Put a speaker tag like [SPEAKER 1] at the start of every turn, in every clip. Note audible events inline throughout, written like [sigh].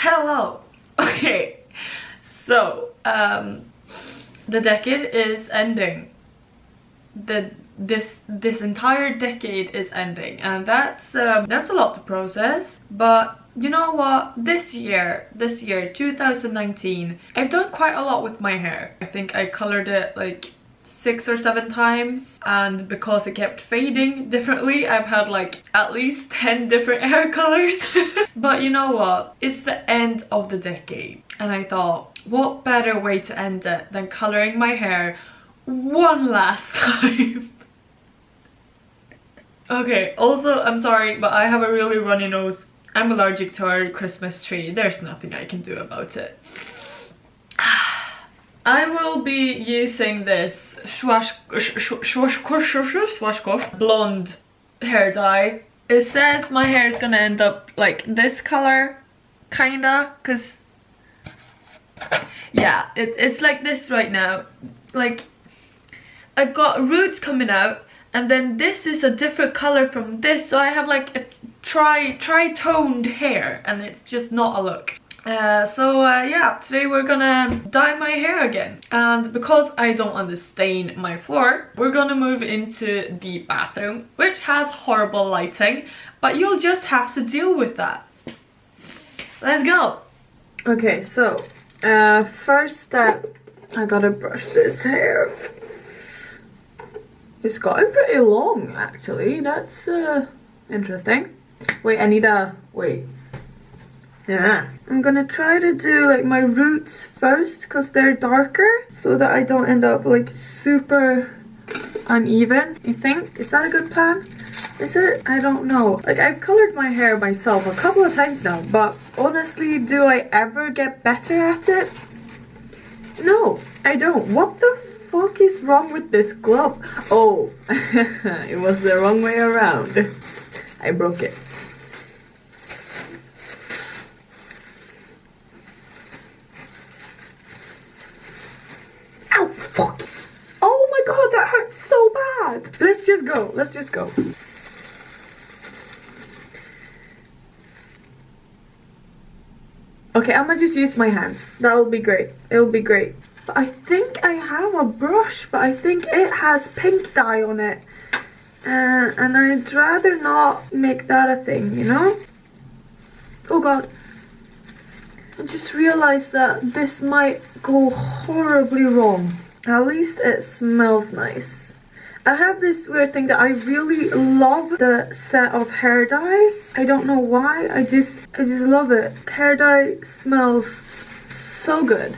[SPEAKER 1] Hello! [laughs] Okay, so, um, the decade is ending. The this this entire decade is ending. And that's um, that's a lot to process. But you know what? This year this year 2019 I've done quite a lot with my hair. I think I colored it like six or seven times and because it kept fading differently I've had like at least 10 different [laughs] hair colors. [laughs] But you know what? It's the end of the decade and I thought what better way to end it than coloring my hair one last [laughs] time? Okay also I'm sorry but I have a really runny nose. I'm allergic to our Christmas tree. There's nothing I can do about it I will be using this Schwarzkopf blonde hair dye. It says my hair is gonna end up like this color, kinda, cause yeah, it, it's like this right now. Like, I've got roots coming out, and then this is a different color from this, so I have like a tri tri-toned hair, and it's just not a look. Uh, so uh, yeah, today we're gonna dye my hair again. And because I don't want to stain my floor, we're gonna move into the bathroom, which has horrible lighting, but you'll just have to deal with that. Let's go! Okay, so uh, first step, I gotta brush this hair. It's gotten pretty long actually, that's uh, interesting. Wait, I need a, wait. Yeah. I'm gonna try to do like my roots first because they're darker so that I don't end up like super uneven, you think? Is that a good plan? Is it? I don't know. Like I've colored my hair myself a couple of times now, but honestly, do I ever get better at it? No, I don't. What the fuck is wrong with this glove? Oh, [laughs] it was the wrong way around. I broke it. fuck. Oh my god, that hurts so bad. Let's just go. Let's just go. Okay, I'm gonna just use my hands. That'll be great. It'll be great. But I think I have a brush, but I think it has pink dye on it. Uh, and I'd rather not make that a thing, you know? Oh god. I just realized that this might go horribly wrong. At least it smells nice. I have this weird thing that I really love the set of hair dye. I don't know why, I just I just love it. Hair dye smells so good.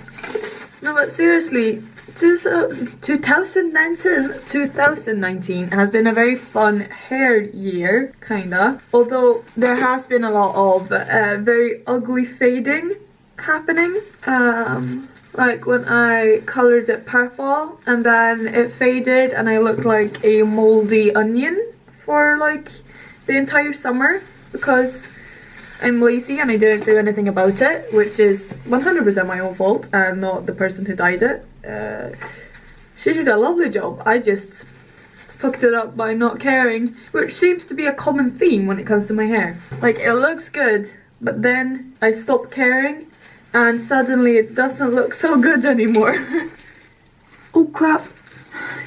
[SPEAKER 1] No but seriously, 2019, 2019 has been a very fun hair year, kinda. Although there has been a lot of uh, very ugly fading happening. Um, like when I colored it purple and then it faded and I looked like a moldy onion for like the entire summer because I'm lazy and I didn't do anything about it which is 100% my own fault and not the person who dyed it. Uh, she did a lovely job, I just fucked it up by not caring which seems to be a common theme when it comes to my hair. Like it looks good but then I stopped caring and suddenly it doesn't look so good anymore. [laughs] oh crap.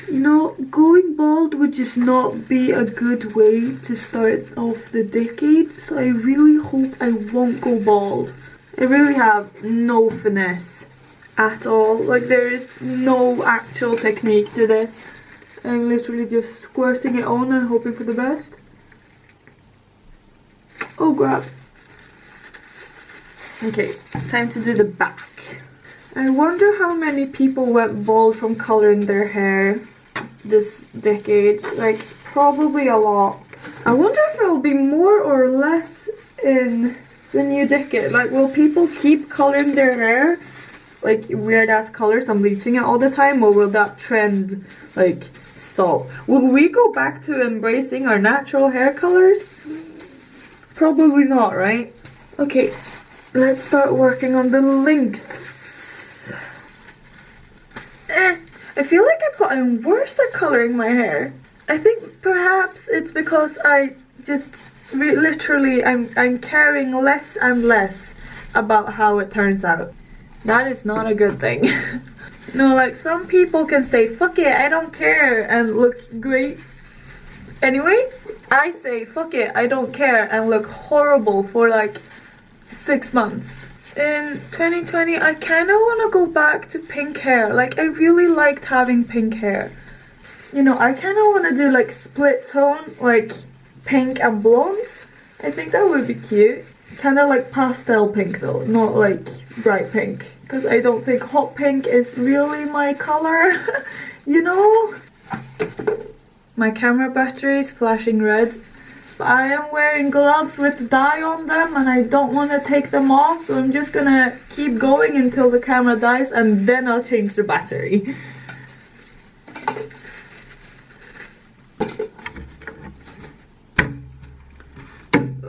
[SPEAKER 1] You know, going bald would just not be a good way to start off the decade, so I really hope I won't go bald. I really have no finesse at all. Like there is no actual technique to this. I'm literally just squirting it on and hoping for the best. Oh crap. Okay, time to do the back. I wonder how many people went bald from coloring their hair this decade. Like, probably a lot. I wonder if there will be more or less in the new decade. Like, will people keep coloring their hair? Like, weird ass colors and bleaching it all the time? Or will that trend, like, stop? Will we go back to embracing our natural hair colors? Probably not, right? Okay, Let's start working on the lengths. Eh, I feel like I've gotten worse at coloring my hair. I think perhaps it's because I just literally I'm I'm caring less and less about how it turns out. That is not a good thing. [laughs] no, like some people can say, fuck it, I don't care and look great. Anyway, I say, fuck it, I don't care and look horrible for like six months. In 2020, I kind of want to go back to pink hair. Like, I really liked having pink hair. You know, I kind of want to do like split tone, like pink and blonde. I think that would be cute. Kind of like pastel pink though, not like bright pink. Because I don't think hot pink is really my color, [laughs] you know? My camera battery is flashing red. I am wearing gloves with dye on them and I don't want to take them off. So I'm just gonna keep going until the camera dies and then I'll change the battery.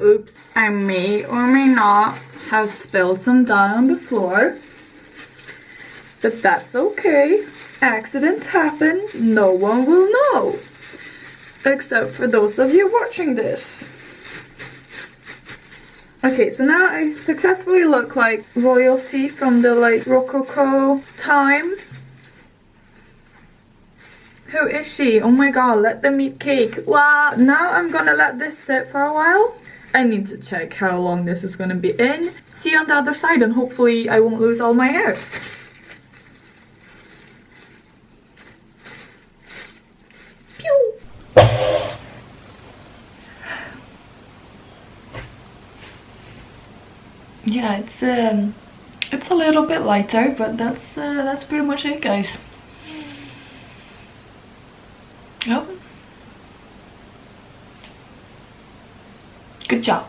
[SPEAKER 1] Oops, I may or may not have spilled some dye on the floor. But that's okay. Accidents happen, no one will know. Except for those of you watching this. Okay, so now I successfully look like royalty from the like Rococo time. Who is she? Oh my god, let them eat cake. Wow, now I'm gonna let this sit for a while. I need to check how long this is gonna be in. See you on the other side and hopefully I won't lose all my hair. Yeah, it's um it's a little bit lighter, but that's uh, that's pretty much it guys. Oh. Good job.